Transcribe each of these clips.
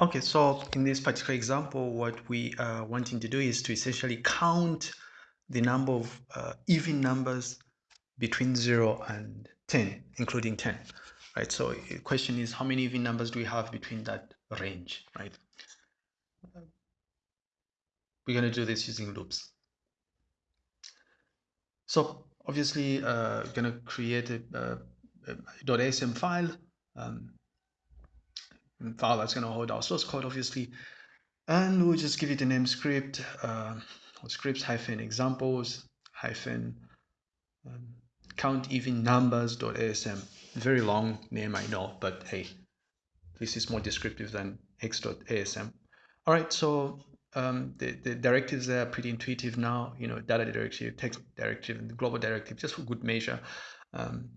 Okay, so in this particular example, what we are wanting to do is to essentially count the number of uh, even numbers between 0 and 10, including 10, right? So the question is how many even numbers do we have between that range, right? We're going to do this using loops. So obviously, uh, going to create a, a, a .asm file. Um, file that's going to hold our source code, obviously. And we'll just give it a name script, uh, scripts hyphen examples hyphen um, count even numbers dot asm. Very long name, I know, but hey, this is more descriptive than x.asm. All right, so um, the, the directives are pretty intuitive now, you know, data directive, text directive, and global directive, just for good measure. Um,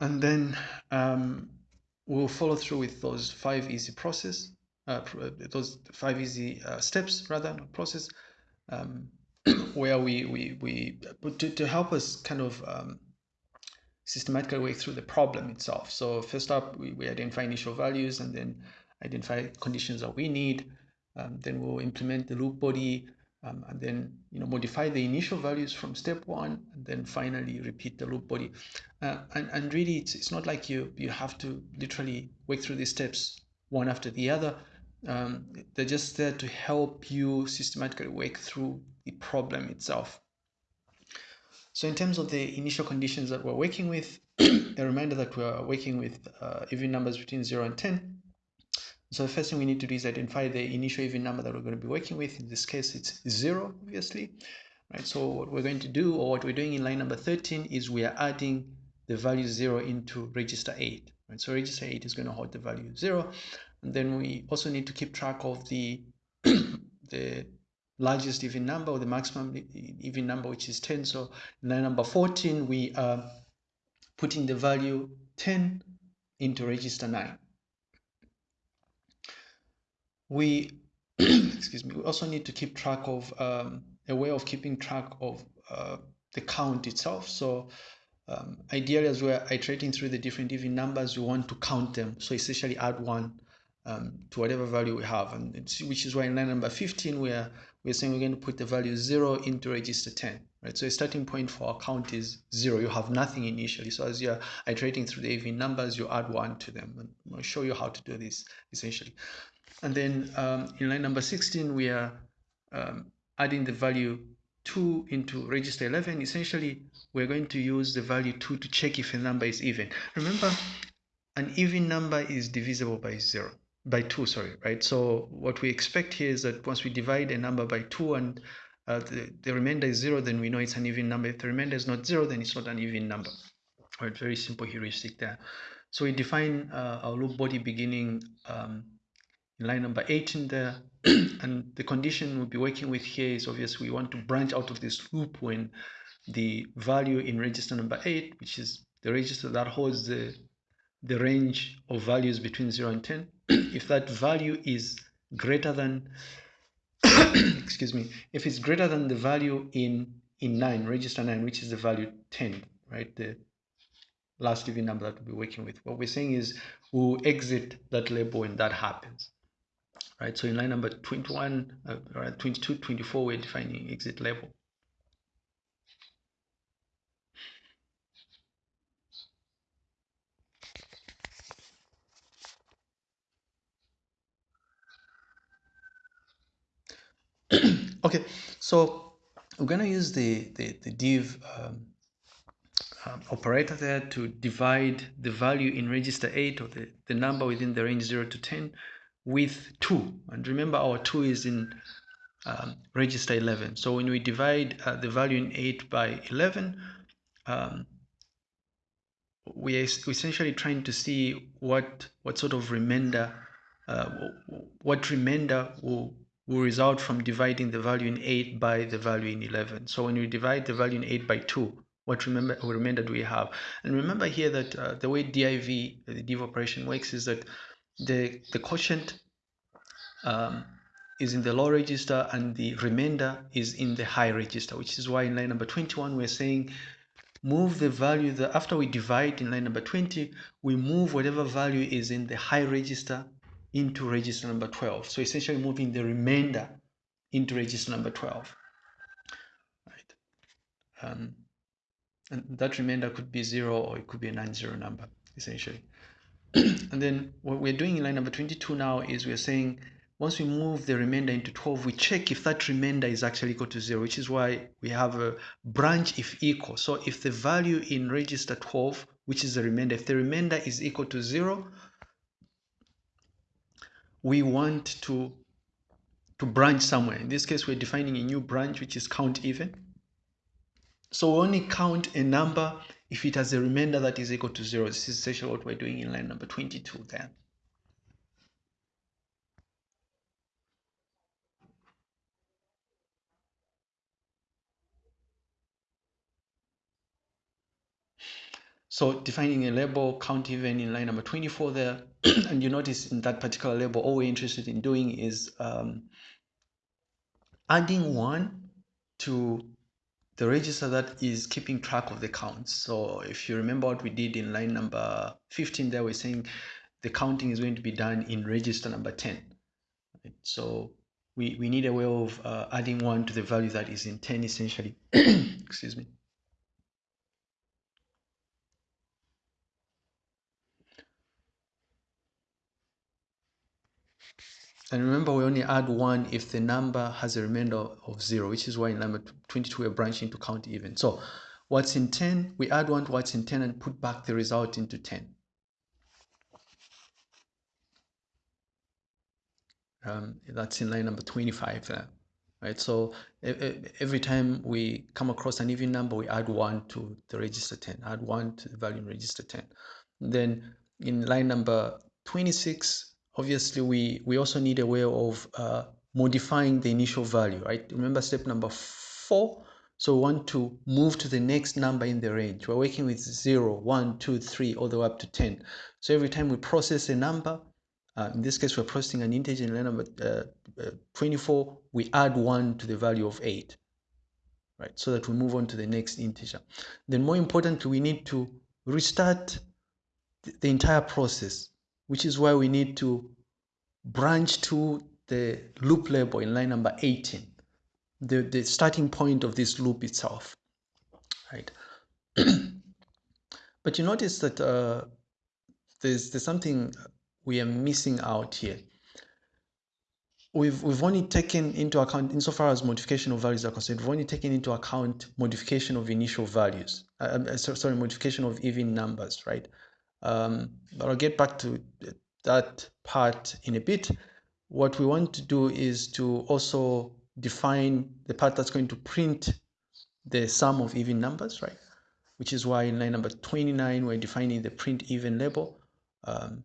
and then um, we'll follow through with those five easy process, uh, uh those five easy uh, steps rather process, um, where we we we to, to help us kind of um, systematically work through the problem itself. So first up, we, we identify initial values and then identify conditions that we need. Um, then we'll implement the loop body um, and then you know modify the initial values from step one and then finally repeat the loop body. Uh, and, and really it's, it's not like you you have to literally work through these steps one after the other. Um, they're just there to help you systematically work through the problem itself. So in terms of the initial conditions that we're working with a reminder that we're working with uh, even numbers between 0 and 10 so the first thing we need to do is identify the initial even number that we're going to be working with. In this case, it's zero, obviously. Right, so what we're going to do, or what we're doing in line number 13, is we are adding the value zero into register 8. Right, so register 8 is going to hold the value zero. And then we also need to keep track of the, the largest even number or the maximum even number, which is 10. So in line number 14, we are putting the value 10 into register 9 we excuse me we also need to keep track of um, a way of keeping track of uh, the count itself. So um, ideally as we're iterating through the different even numbers we want to count them. So essentially add one um, to whatever value we have. And which is why in line number 15 we're we're saying we're going to put the value 0 into register 10 right? So a starting point for our count is 0 you have nothing initially. So as you're iterating through the even numbers you add 1 to them. And i'll show you how to do this essentially and then um, in line number 16, we are um, adding the value 2 into register 11. Essentially, we're going to use the value 2 to check if a number is even. Remember, an even number is divisible by 0 by 2 sorry right so what we expect here is that once we divide a number by 2 and uh, the, the remainder is 0 then we know it's an even number if the remainder is not 0 then it's not an even number right very simple heuristic there so we define uh, our loop body beginning um, line number eight in there and the condition we'll be working with here is obviously we want to branch out of this loop when the value in register number 8 which is the register that holds the the range of values between 0 and 10 if that value is greater than excuse me if it's greater than the value in in 9 register 9 which is the value 10 right the last even number that we'll be working with what we're saying is we'll exit that label when that happens right? So in line number 21, uh, right, 22, 24, we're defining exit level. okay, so we're going to use the, the, the div um, um, operator there to divide the value in register 8 or the, the number within the range 0 to 10 with 2 and remember our 2 is in um, register 11 so when we divide uh, the value in 8 by 11 um, we are essentially trying to see what what sort of remainder uh, what remainder will will result from dividing the value in 8 by the value in 11 so when we divide the value in 8 by 2 what remember remainder do we have? And remember here that uh, the way div the div operation works is that the, the quotient um, is in the low register and the remainder is in the high register, which is why in line number 21 we're saying move the value that after we divide in line number 20, we move whatever value is in the high register into register number 12. So essentially moving the remainder into register number 12. Right. Um, and that remainder could be zero or it could be a non-zero number, essentially. and then what we're doing in line number 22 now is we're saying once we move the remainder into 12, we check if that remainder is actually equal to zero, which is why we have a branch if equal. So if the value in register 12, which is the remainder, if the remainder is equal to zero, we want to, to branch somewhere. In this case, we're defining a new branch, which is count even. So we only count a number if it has a remainder that is equal to zero. This is essentially what we're doing in line number 22 there. So defining a label count even in line number 24 there, and you notice in that particular label, all we're interested in doing is um, adding one to the register that is keeping track of the counts. So if you remember what we did in line number 15 there, we're saying the counting is going to be done in register number 10. Right? So we, we need a way of uh, adding one to the value that is in 10 essentially. Excuse me. And remember, we only add 1 if the number has a remainder of 0, which is why in line number 22 we're branching to count even. So what's in 10, we add 1 to what's in 10 and put back the result into 10. Um, that's in line number 25 there. Right, so every time we come across an even number, we add 1 to the register 10, add 1 to the value in register 10. Then in line number 26, obviously we, we also need a way of uh, modifying the initial value, right? Remember step number four? So we want to move to the next number in the range. We're working with 0, 1, 2, 3, all the way up to 10. So every time we process a number, uh, in this case we're processing an integer in number uh, uh, 24, we add 1 to the value of 8, right? So that we move on to the next integer. Then more importantly, we need to restart the entire process which is why we need to branch to the loop label in line number 18, the, the starting point of this loop itself, right? but you notice that uh, there's, there's something we are missing out here. We've, we've only taken into account, insofar as modification of values are concerned, we've only taken into account modification of initial values, uh, uh sorry, modification of even numbers, right? Um, but I'll get back to that part in a bit. What we want to do is to also define the part that's going to print the sum of even numbers, right? Which is why in line number 29, we're defining the print even label. Um,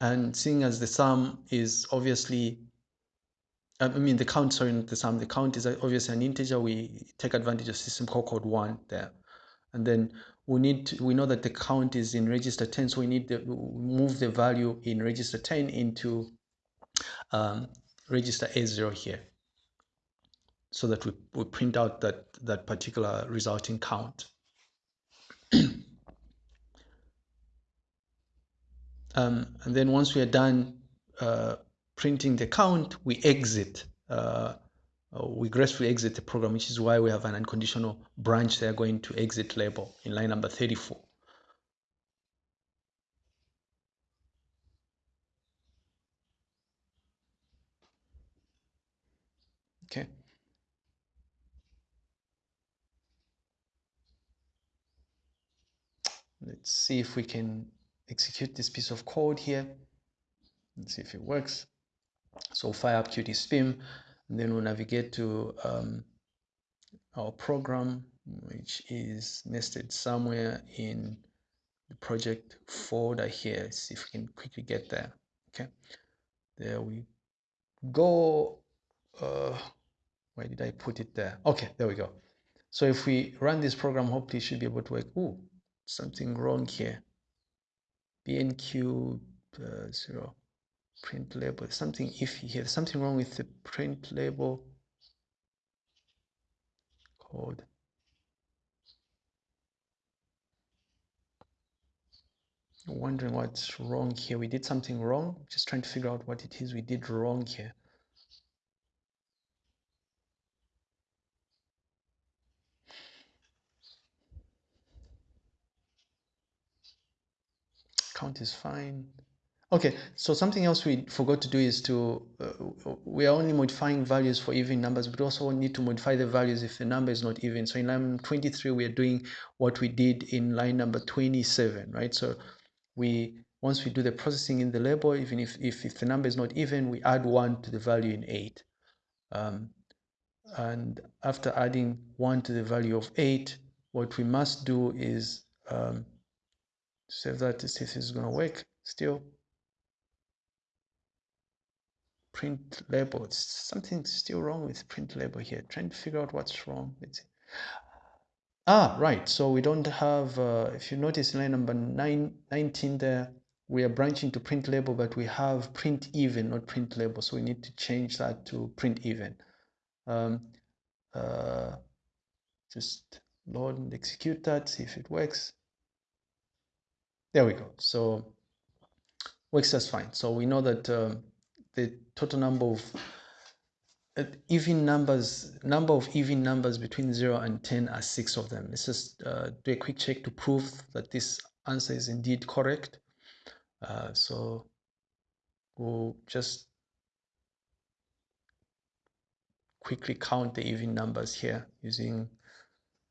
and seeing as the sum is obviously I mean the count, sorry, not the sum, the count is obviously an integer, we take advantage of system call code one there and then we need to, we know that the count is in register 10 so we need to move the value in register 10 into um, register A0 here. So that we, we print out that that particular resulting count. Um, and then once we are done uh, printing the count we exit uh, Uh, we gracefully exit the program, which is why we have an unconditional branch there going to exit label in line number 34. Okay. Let's see if we can execute this piece of code here. Let's see if it works. So fire up Qt QtSpim and then we'll navigate to um, our program, which is nested somewhere in the project folder here. See if we can quickly get there. Okay, there we go. Uh, where did I put it there? Okay, there we go. So if we run this program, hopefully it should be able to work. Oh, something wrong here. BNQ uh, zero print label something if you have something wrong with the print label code wondering what's wrong here. We did something wrong. Just trying to figure out what it is we did wrong here. Count is fine. Okay, so something else we forgot to do is to, uh, we are only modifying values for even numbers, but also need to modify the values if the number is not even. So in line 23, we are doing what we did in line number 27, right? So we, once we do the processing in the label, even if, if, if the number is not even, we add one to the value in eight. Um, and after adding one to the value of eight, what we must do is um, save that to see if this is going to work still print label. It's something still wrong with print label here. Trying to figure out what's wrong. It's, ah, right. So we don't have, uh, if you notice line number nine, 19 there, we are branching to print label, but we have print even, not print label. So we need to change that to print even. Um, uh, just load and execute that, see if it works. There we go. So works just fine. So we know that um, the total number of uh, even numbers number of even numbers between 0 and 10 are six of them. Let's just uh, do a quick check to prove that this answer is indeed correct. Uh, so we'll just quickly count the even numbers here using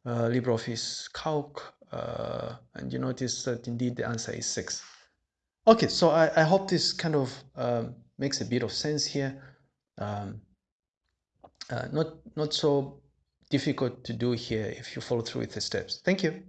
uh, LibreOffice Calc uh, and you notice that indeed the answer is 6 okay so I, I hope this kind of um, makes a bit of sense here. Um, uh, not, not so difficult to do here if you follow through with the steps. Thank you.